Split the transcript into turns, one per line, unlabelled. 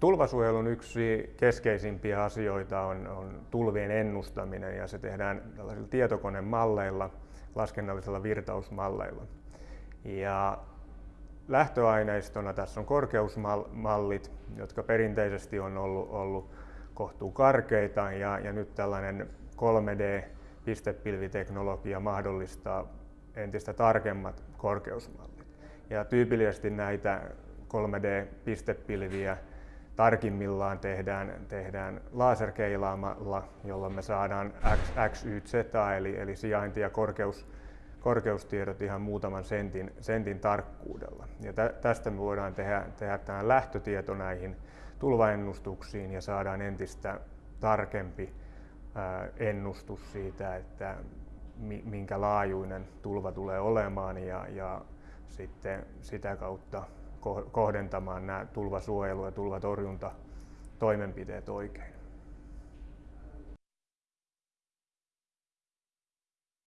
Tulvasuojelun yksi keskeisimpiä asioita on, on tulvien ennustaminen ja se tehdään tällaisilla tietokonemalleilla, laskennallisilla virtausmalleilla. Ja lähtöaineistona tässä on korkeusmallit, jotka perinteisesti on ollut, ollut kohtuu karkeita ja, ja nyt tällainen 3D-pistepilviteknologia mahdollistaa entistä tarkemmat korkeusmallit. Ja tyypillisesti näitä 3D-pistepilviä tarkimmillaan tehdään, tehdään laserkeilaamalla, jolloin me saadaan X, X, Y, Z, eli, eli sijainti- ja korkeus, korkeustiedot ihan muutaman sentin, sentin tarkkuudella. Ja tä, tästä me voidaan tehdä, tehdä tämä lähtötieto näihin tulvaennustuksiin ja saadaan entistä tarkempi ennustus siitä, että minkä laajuinen tulva tulee olemaan ja, ja sitten sitä kautta kohdentamaan nämä tulvasuojelu- ja tulvatorjuntatoimenpiteet oikein.